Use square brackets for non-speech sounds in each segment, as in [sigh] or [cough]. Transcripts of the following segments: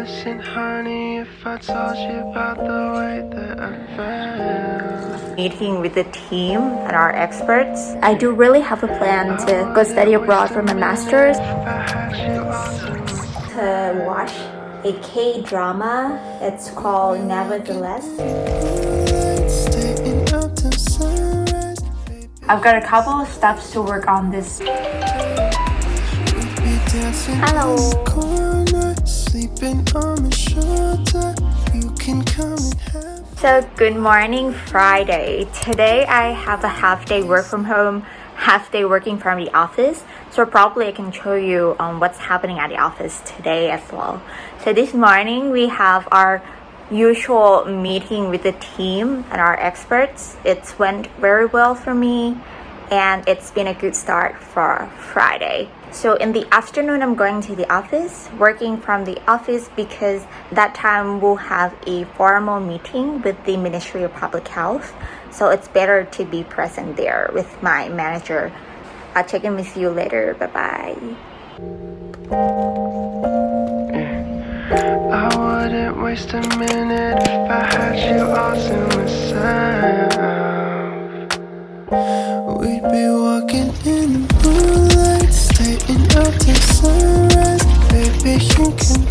listen, honey, if I told you about the way that I felt. meeting with the team and our experts. I do really have a plan to go study abroad for my master's. If I had you all To watch a K-drama. It's called Nevertheless. staying up till sunrise, baby, I've got a couple of steps to work on this. Hello. Sleeping on my shoulder. You can come and have. So good morning Friday. Today I have a half day work from home, half day working from the office. So probably I can show you um, what's happening at the office today as well. So this morning we have our usual meeting with the team and our experts. It's went very well for me and it's been a good start for Friday. So in the afternoon, I'm going to the office, working from the office because that time we'll have a formal meeting with the Ministry of Public Health. So it's better to be present there with my manager. I'll check in with you later. Bye We'd be walking in the moonlight, staying up till sunrise. Baby, you can.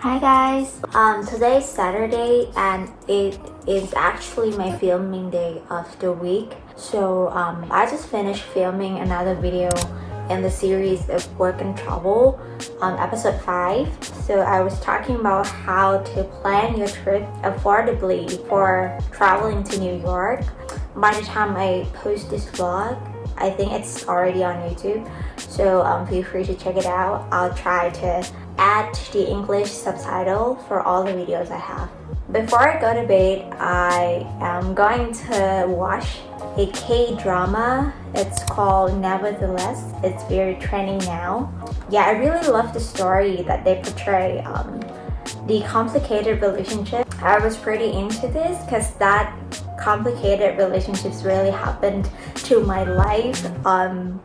Hi guys. Um, today is Saturday and it is actually my filming day of the week. So um, I just finished filming another video in the series of work and travel on episode 5. So I was talking about how to plan your trip affordably for traveling to New York. By the time I post this vlog, I think it's already on YouTube. So um, feel free to check it out. I'll try to add the English subtitle for all the videos I have. Before I go to bed, I am going to watch a K-drama. It's called Nevertheless. It's very trending now. Yeah, I really love the story that they portray. Um, the complicated relationship. I was pretty into this because that complicated relationships really happened to my life. Um,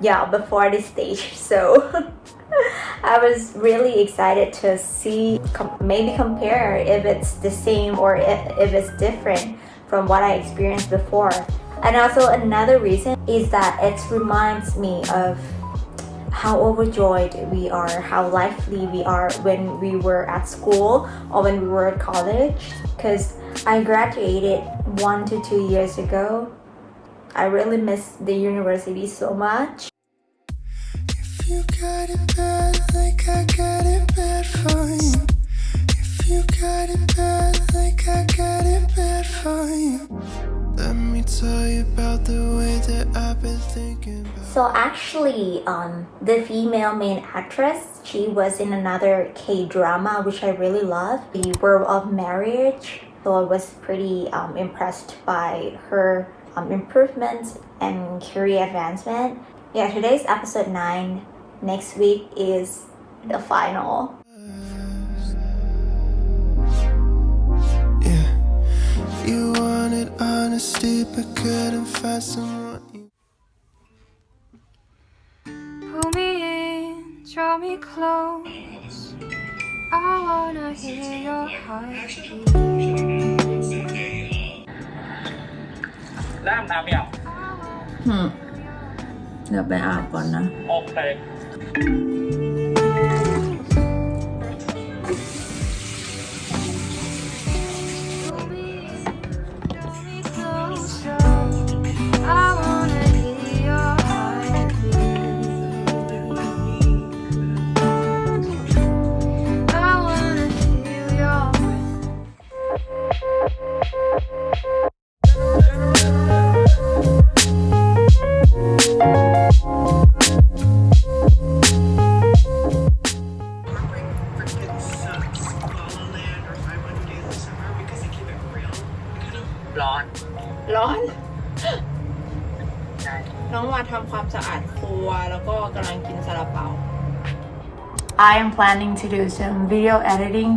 yeah, before this stage. [laughs] So [laughs] I was really excited to see, com maybe compare if it's the same or if, if it's different from what I experienced before. And also another reason is that it reminds me of how overjoyed we are, how lively we are when we were at school or when we were at college. Because I graduated one to two years ago. I really miss the university so much. If you got it bad, like I got it bad for you. If you got it bad, like I got it So actually, um, the female main actress, she was in another K-drama which I really love, The World of Marriage. So I was pretty um, impressed by her um, improvements and career advancement. Yeah, today's episode 9. Next week is the final. wanted honesty, but couldn't find someone. You Pull me in, draw me close. I wanna hear your heartbeat. น้ำน้ำอย่าง อืมเดี๋ยวไปอาบก่อนนะ โอเค ร้อน ร้อนใช่น้องมาทำความสะอาดครัวแล้วก็กำลังกินซาลาเปา I am planning to do some video editing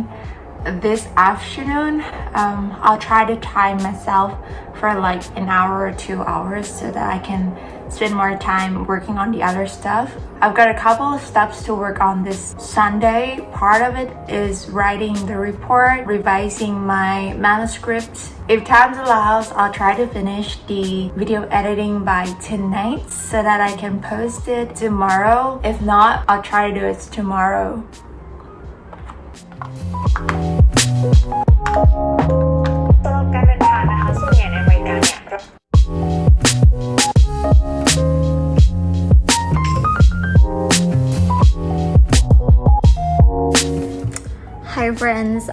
this afternoon. Um, I'll try to time myself for like an hour or two hours so that I can spend more time working on the other stuff. I've got a couple of steps to work on this Sunday. Part of it is writing the report, revising my manuscript. If time allows, I'll try to finish the video editing by tonight so that I can post it tomorrow. If not, I'll try to do it tomorrow.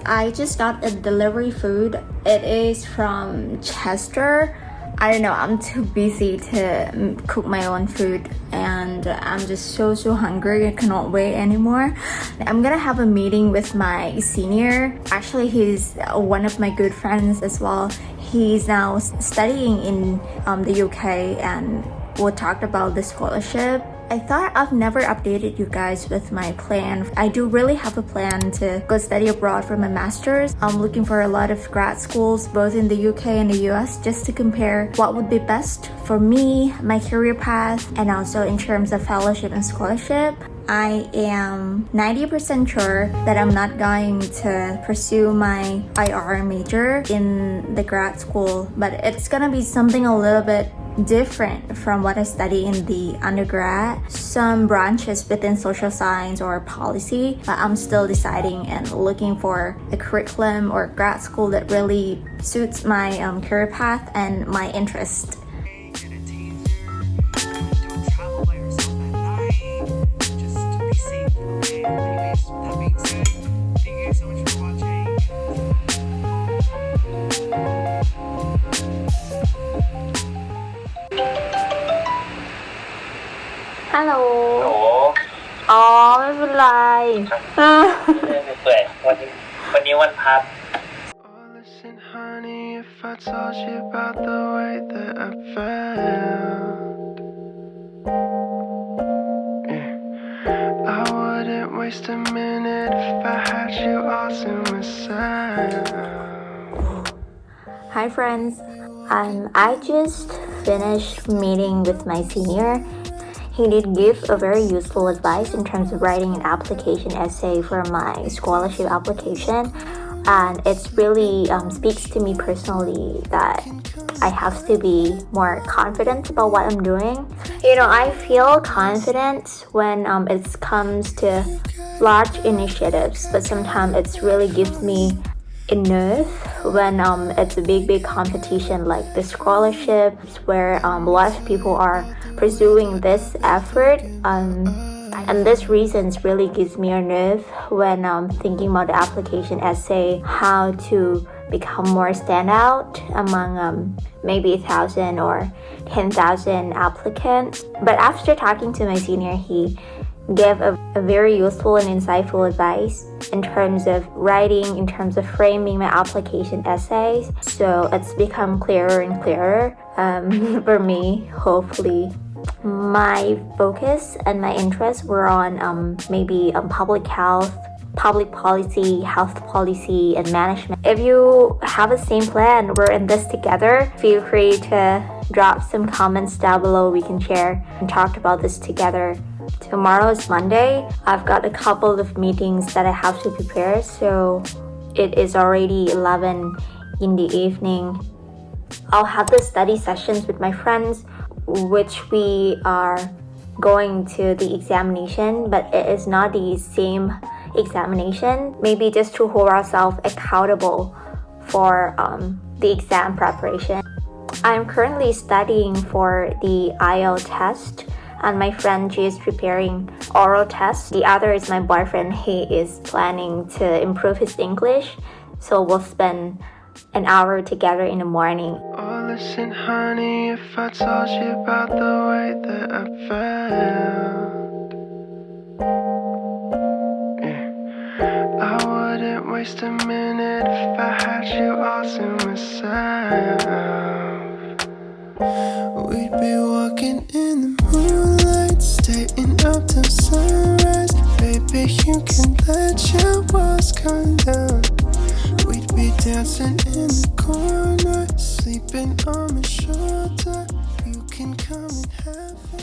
I just got a delivery food. It is from Chester. I don't know, I'm too busy to cook my own food and I'm just so so hungry. I cannot wait anymore. I'm gonna have a meeting with my senior. Actually, he's one of my good friends as well. He's now studying in um, the UK and we talked about the scholarship I thought I've never updated you guys with my plan. I do really have a plan to go study abroad for my master's. I'm looking for a lot of grad schools both in the UK and the US just to compare what would be best for me, my career path, and also in terms of fellowship and scholarship. I am 90% sure that I'm not going to pursue my IR major in the grad school, but it's gonna be something a little bit different from what I study in the undergrad. Some branches within social science or policy, but I'm still deciding and looking for a curriculum or grad school that really suits my um, career path and my interest. เป็นไร เปื่อยวันนี้วันนี้วันพัก Oh, listen, honey, if I told you about the way that I felt, yeah, I wouldn't waste a minute if I had you all to myself. Hi friends, um, I just finished meeting with my senior. he did give a very useful advice in terms of writing an application essay for my scholarship application, and it's really um, speaks to me personally that I have to be more confident about what I'm doing. You know, I feel confident when um, it comes to large initiatives, but sometimes it really gives me enough when um, it's a big big competition like the scholarships where um, a lot of people are pursuing this effort um, and this reasons really gives me a nerve when um, thinking about the application essay how to become more standout among um, maybe a thousand or 10,000 applicants. But after talking to my senior he gave a, a very useful and insightful advice in terms of writing, in terms of framing my application essays. So it's become clearer and clearer um, [laughs] for me, hopefully. My focus and my interests were on um, maybe um, public health, public policy, health policy, and management. If you have the same plan, we're in this together. Feel free to drop some comments down below. We can share and talk about this together. Tomorrow is Monday. I've got a couple of meetings that I have to prepare, so it is already 11 in the evening. I'll have the study sessions with my friends, which we are going to the examination, but it is not the same examination. Maybe just to hold ourselves accountable for um, the exam preparation. I'm currently studying for the IELTS test and my friend she is preparing oral test. The other is my boyfriend. He is planning to improve his English. So we'll spend an hour together in the morning. Oh, listen, honey, if I told you about the way that I felt, yeah, I wouldn't waste a minute if I had you all to myself. We'd be walking in the moonlight Staying up till sunrise. Baby, you can let your walls come down. We'd be dancing in the corner Sleeping on my shoulder. You can come and have it.